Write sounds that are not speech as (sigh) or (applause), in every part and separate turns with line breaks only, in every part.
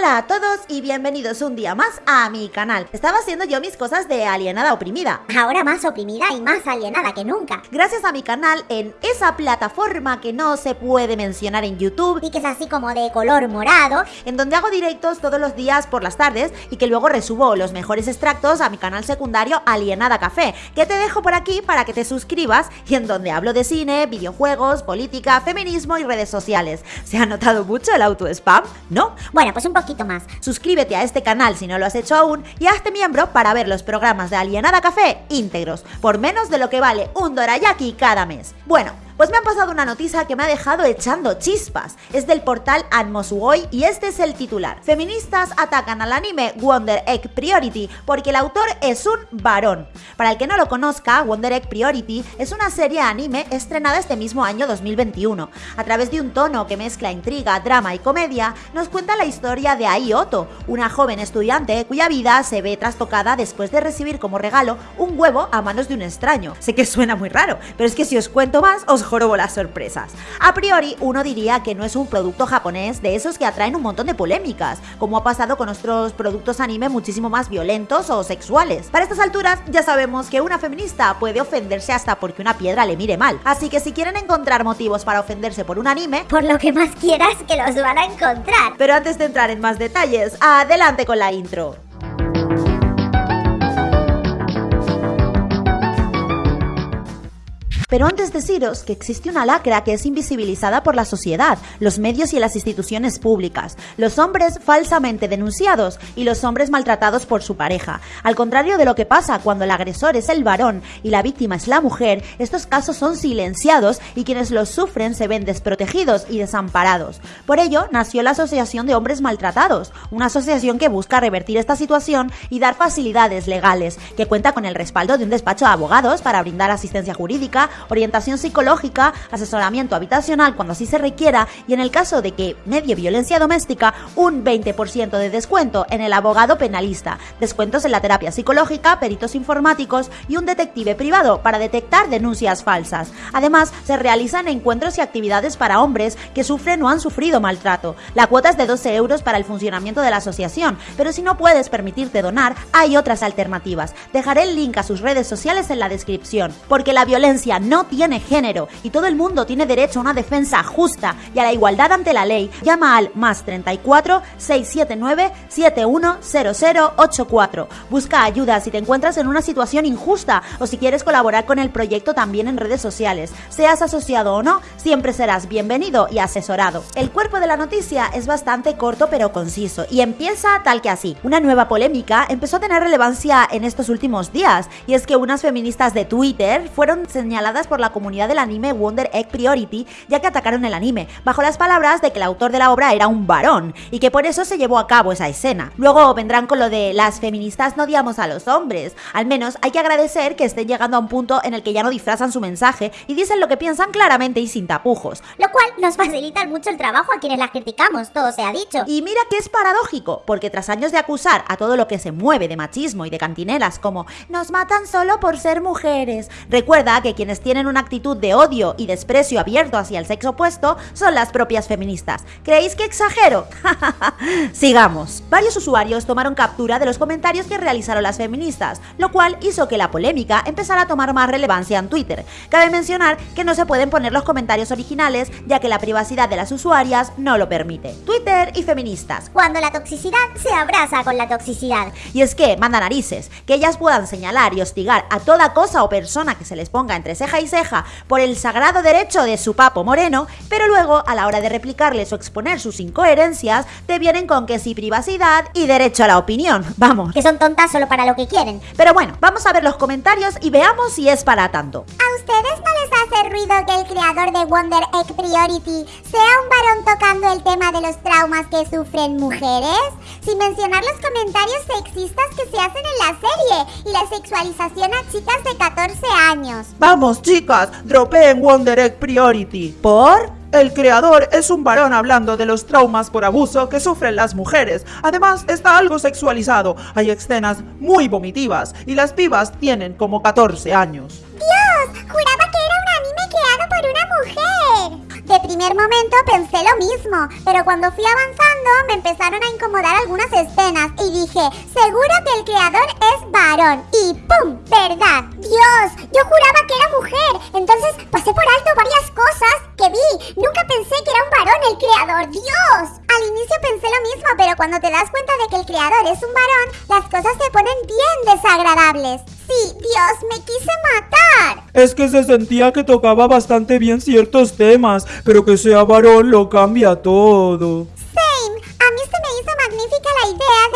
Hola a todos y bienvenidos un día más a mi canal. Estaba haciendo yo mis cosas de alienada oprimida.
Ahora más oprimida y más alienada que nunca.
Gracias a mi canal en esa plataforma que no se puede mencionar en YouTube
Y que es así como de color morado.
en donde hago directos todos los días por las tardes y que luego resubo los mejores extractos a mi canal secundario Alienada Café, que te dejo por aquí para que te suscribas y en donde hablo de cine, videojuegos, política, feminismo y redes sociales. ¿Se ha notado mucho el auto-spam? ¿No?
Bueno, pues un poquito
Suscríbete a este canal si no lo has hecho aún y hazte miembro para ver los programas de Alienada Café íntegros, por menos de lo que vale un dorayaki cada mes. Bueno, pues me han pasado una noticia que me ha dejado echando chispas. Es del portal Atmosugoi y este es el titular. Feministas atacan al anime Wonder Egg Priority porque el autor es un varón. Para el que no lo conozca, Wonder Egg Priority es una serie anime estrenada este mismo año 2021. A través de un tono que mezcla intriga, drama y comedia, nos cuenta la historia de Ai Oto, una joven estudiante cuya vida se ve trastocada después de recibir como regalo un huevo a manos de un extraño. Sé que suena muy raro, pero es que si os cuento más, os jorobo las sorpresas. A priori, uno diría que no es un producto japonés de esos que atraen un montón de polémicas, como ha pasado con otros productos anime muchísimo más violentos o sexuales. Para estas alturas, ya sabemos que una feminista puede ofenderse hasta porque una piedra le mire mal. Así que si quieren encontrar motivos para ofenderse por un anime,
Por lo que más quieras que los van a encontrar.
pero antes de entrar en más detalles, adelante con la intro. Pero antes deciros que existe una lacra que es invisibilizada por la sociedad, los medios y las instituciones públicas, los hombres falsamente denunciados y los hombres maltratados por su pareja. Al contrario de lo que pasa cuando el agresor es el varón y la víctima es la mujer, estos casos son silenciados y quienes los sufren se ven desprotegidos y desamparados. Por ello, nació la Asociación de Hombres Maltratados, una asociación que busca revertir esta situación y dar facilidades legales, que cuenta con el respaldo de un despacho de abogados para brindar asistencia jurídica, orientación psicológica, asesoramiento habitacional cuando así se requiera y en el caso de que medie violencia doméstica, un 20% de descuento en el abogado penalista, descuentos en la terapia psicológica, peritos informáticos y un detective privado para detectar denuncias falsas. Además, se realizan encuentros y actividades para hombres que sufren o han sufrido maltrato. La cuota es de 12 euros para el funcionamiento de la asociación, pero si no puedes permitirte donar, hay otras alternativas. Dejaré el link a sus redes sociales en la descripción, porque la violencia no tiene género y todo el mundo tiene derecho a una defensa justa y a la igualdad ante la ley. Llama al más 34 679 710084. Busca ayuda si te encuentras en una situación injusta o si quieres colaborar con el proyecto también en redes sociales. Seas asociado o no, siempre serás bienvenido y asesorado. El cuerpo de la noticia es bastante corto pero conciso y empieza tal que así. Una nueva polémica empezó a tener relevancia en estos últimos días y es que unas feministas de Twitter fueron señaladas por la comunidad del anime Wonder Egg Priority ya que atacaron el anime bajo las palabras de que el autor de la obra era un varón y que por eso se llevó a cabo esa escena. Luego vendrán con lo de las feministas no odiamos a los hombres. Al menos hay que agradecer que estén llegando a un punto en el que ya no disfrazan su mensaje y dicen lo que piensan claramente y sin tapujos.
Lo cual nos facilita mucho el trabajo a quienes las criticamos, todo se ha dicho.
Y mira que es paradójico, porque tras años de acusar a todo lo que se mueve de machismo y de cantinelas como nos matan solo por ser mujeres, recuerda que quienes tienen una actitud de odio y desprecio abierto hacia el sexo opuesto son las propias feministas. ¿Creéis que exagero? (laughs) Sigamos. Varios usuarios tomaron captura de los comentarios que realizaron las feministas, lo cual hizo que la polémica empezara a tomar más relevancia en Twitter. Cabe mencionar que no se pueden poner los comentarios originales, ya que la privacidad de las usuarias no lo permite. Twitter y feministas.
Cuando la toxicidad se abraza con la toxicidad.
Y es que, manda narices, que ellas puedan señalar y hostigar a toda cosa o persona que se les ponga entre ceja y ceja por el sagrado derecho de su papo moreno, pero luego, a la hora de replicarles o exponer sus incoherencias, te vienen con que sí privacidad y derecho a la opinión. (laughs) Vamos.
Que son tontas solo para lo que quieren.
Pero bueno, vamos a ver los comentarios y veamos si es para tanto.
¿A ustedes no hace ruido que el creador de Wonder Egg Priority sea un varón tocando el tema de los traumas que sufren mujeres? Sin mencionar los comentarios sexistas que se hacen en la serie y la sexualización a chicas de 14 años.
Vamos chicas, dropeen Wonder Egg Priority.
¿Por?
El creador es un varón hablando de los traumas por abuso que sufren las mujeres. Además, está algo sexualizado. Hay escenas muy vomitivas y las pibas tienen como 14 años.
¡Dios! De primer momento pensé lo mismo, pero cuando fui avanzando me empezaron a incomodar algunas escenas y dije, seguro que el creador es varón. Y ¡pum! ¿Verdad? Dios, yo juraba que era mujer. Entonces pasé por alto varias cosas que vi. Nunca pensé que era un varón el creador. Dios. Al inicio pensé lo mismo, pero cuando te das cuenta de que el creador es un varón, las cosas se ponen bien desagradables. Sí, Dios, me quise matar.
Es que se sentía que tocaba bastante bien ciertos temas, pero que sea varón lo cambia todo.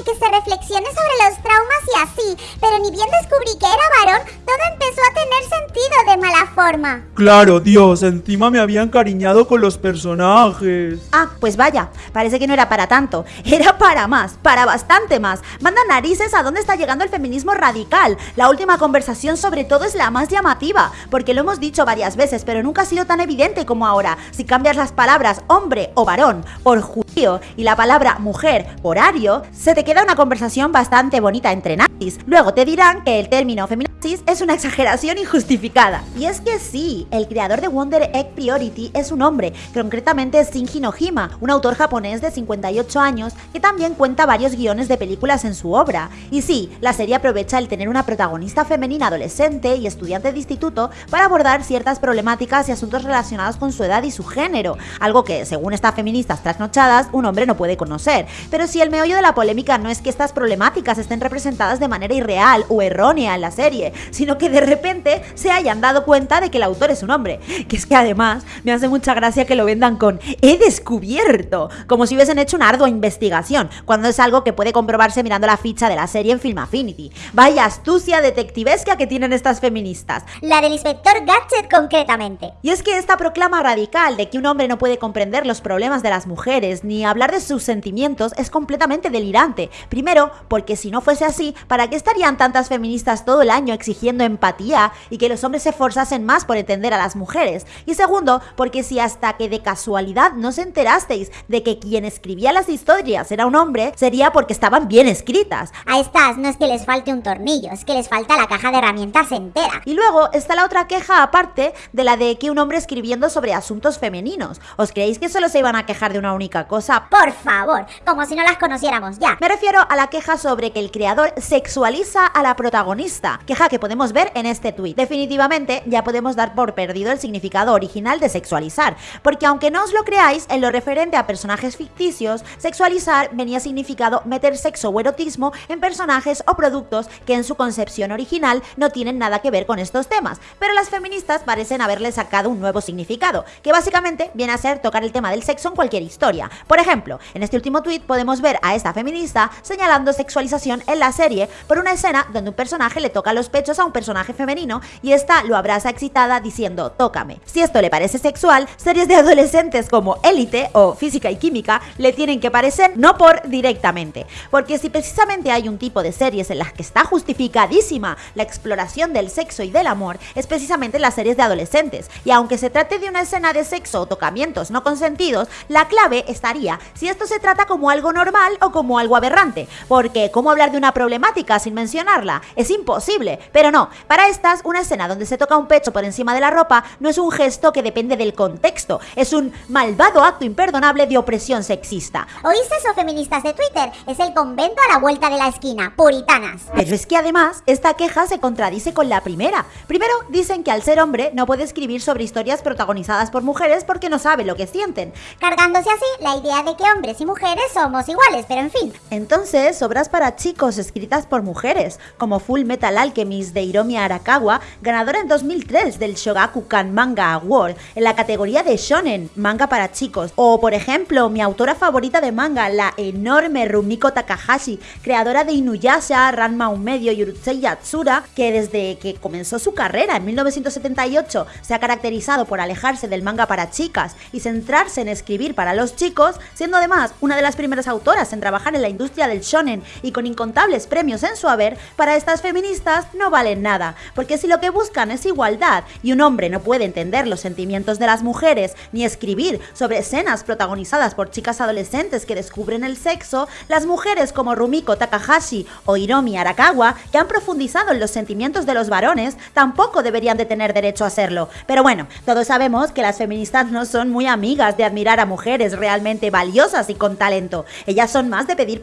De que se reflexione sobre los traumas y así, pero ni bien descubrí que era varón, todo empezó a tener sentido de mala forma.
Claro, Dios, encima me había encariñado con los personajes.
Ah, pues vaya, parece que no era para tanto, era para más, para bastante más. Manda narices a dónde está llegando el feminismo radical. La última conversación sobre todo es la más llamativa, porque lo hemos dicho varias veces, pero nunca ha sido tan evidente como ahora. Si cambias las palabras hombre o varón por judío y la palabra mujer por ario, se te queda una conversación bastante bonita entre nazis. Luego te dirán que el término feminazis es una exageración injustificada. Y es que sí, el creador de Wonder Egg Priority es un hombre, concretamente Shinji Nojima, un autor japonés de 58 años que también cuenta varios guiones de películas en su obra. Y sí, la serie aprovecha el tener una protagonista femenina adolescente y estudiante de instituto para abordar ciertas problemáticas y asuntos relacionados con su edad y su género, algo que, según estas feministas trasnochadas, un hombre no puede conocer. Pero si el meollo de la polémica no es que estas problemáticas estén representadas de manera irreal o errónea en la serie, sino que de repente se hayan dado cuenta de que el autor es un hombre. Que es que además me hace mucha gracia que lo vendan con he descubierto, como si hubiesen hecho una ardua investigación, cuando es algo que puede comprobarse mirando la ficha de la serie en Film Affinity. Vaya astucia detectivesca que tienen estas feministas.
La del inspector Gadget concretamente.
Y es que esta proclama radical de que un hombre no puede comprender los problemas de las mujeres ni hablar de sus sentimientos es completamente delirante. Primero, porque si no fuese así, ¿para qué estarían tantas feministas todo el año exigiendo empatía y que los hombres se esforzasen más por entender a las mujeres? Y segundo, porque si hasta que de casualidad no se enterasteis de que quien escribía las historias era un hombre, sería porque estaban bien escritas.
A estas no es que les falte un tornillo, es que les falta la caja de herramientas entera.
Y luego está la otra queja aparte de la de que un hombre escribiendo sobre asuntos femeninos. ¿Os creéis que solo se iban a quejar de una única cosa?
Por favor, como si no las conociéramos ya.
Me refiero a la queja sobre que el creador sexualiza a la protagonista, queja que podemos ver en este tuit. Definitivamente ya podemos dar por perdido el significado original de sexualizar, porque aunque no os lo creáis, en lo referente a personajes ficticios, sexualizar venía significado meter sexo o erotismo en personajes o productos que en su concepción original no tienen nada que ver con estos temas, pero las feministas parecen haberle sacado un nuevo significado, que básicamente viene a ser tocar el tema del sexo en cualquier historia. Por ejemplo, en este último tuit podemos ver a esta feminista señalando sexualización en la serie por una escena donde un personaje le toca los pechos a un personaje femenino y esta lo abraza excitada diciendo tócame. Si esto le parece sexual, series de adolescentes como Élite o Física y Química le tienen que parecer no por directamente, porque si precisamente hay un tipo de series en las que está justificadísima la exploración del sexo y del amor, es precisamente las series de adolescentes, y aunque se trate de una escena de sexo o tocamientos no consentidos, la clave estaría si esto se trata como algo normal o como algo aberrante, porque ¿cómo hablar de una problemática sin mencionarla? Es imposible, pero no, para estas, una escena donde se toca un pecho por encima de la ropa no es un gesto que depende del contexto, es un malvado acto imperdonable de opresión sexista.
¿Oís eso, feministas de Twitter? Es el convento a la vuelta de la esquina, puritanas.
Pero es que además, esta queja se contradice con la primera. Primero, dicen que al ser hombre no puede escribir sobre historias protagonizadas por mujeres porque no sabe lo que sienten.
Cargándose así la idea de que hombres y mujeres somos iguales, pero en fin.
Entonces, obras para chicos escritas por mujeres, como Full Metal Alchemist de Hiromi Arakawa, ganadora en 2003 del Shogakukan Manga Award en la categoría de shonen, manga para chicos, o por ejemplo, mi autora favorita de manga, la enorme Rumiko Takahashi, creadora de Inuyasha, Ranma un medio y Yatsura, que desde que comenzó su carrera en 1978 se ha caracterizado por alejarse del manga para chicas y centrarse en escribir para los chicos, siendo además una de las primeras autoras en trabajar en la industria del shonen y con incontables premios en su haber, para estas feministas no valen nada, porque si lo que buscan es igualdad y un hombre no puede entender los sentimientos de las mujeres ni escribir sobre escenas protagonizadas por chicas adolescentes que descubren el sexo, las mujeres como Rumiko Takahashi o Hiromi Arakawa, que han profundizado en los sentimientos de los varones, tampoco deberían de tener derecho a hacerlo. Pero bueno, todos sabemos que las feministas no son muy amigas de admirar a mujeres realmente valiosas y con talento. Ellas son más de pedir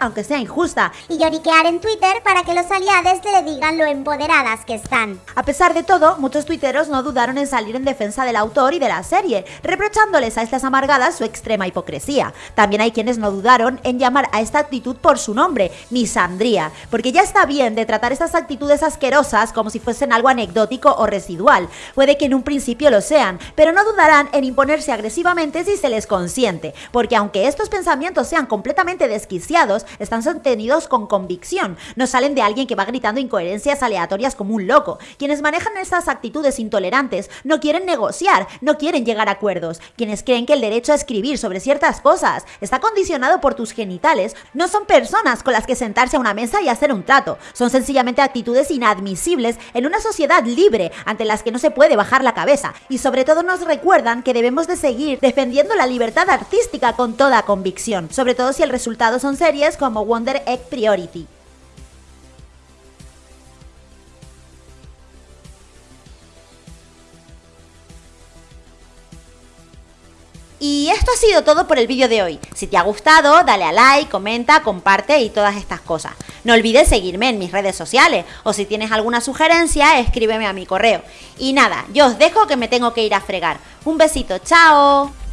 aunque sea injusta.
Y lloriquear en Twitter para que los aliados le digan lo empoderadas que están.
A pesar de todo, muchos tuiteros no dudaron en salir en defensa del autor y de la serie, reprochándoles a estas amargadas su extrema hipocresía. También hay quienes no dudaron en llamar a esta actitud por su nombre, misandría, porque ya está bien de tratar estas actitudes asquerosas como si fuesen algo anecdótico o residual. Puede que en un principio lo sean, pero no dudarán en imponerse agresivamente si se les consiente, porque aunque estos pensamientos sean completamente desquiciados, están sostenidos con convicción, no salen de alguien que va gritando incoherencias aleatorias como un loco. Quienes manejan estas actitudes intolerantes no quieren negociar, no quieren llegar a acuerdos. Quienes creen que el derecho a escribir sobre ciertas cosas está condicionado por tus genitales, no son personas con las que sentarse a una mesa y hacer un trato, son sencillamente actitudes inadmisibles en una sociedad libre ante las que no se puede bajar la cabeza y sobre todo nos recuerdan que debemos de seguir defendiendo la libertad artística con toda convicción, sobre todo si el resultado son como Wonder Egg Priority. Y esto ha sido todo por el vídeo de hoy. Si te ha gustado, dale a like, comenta, comparte y todas estas cosas. No olvides seguirme en mis redes sociales o si tienes alguna sugerencia, escríbeme a mi correo. Y nada, yo os dejo que me tengo que ir a fregar. Un besito, chao.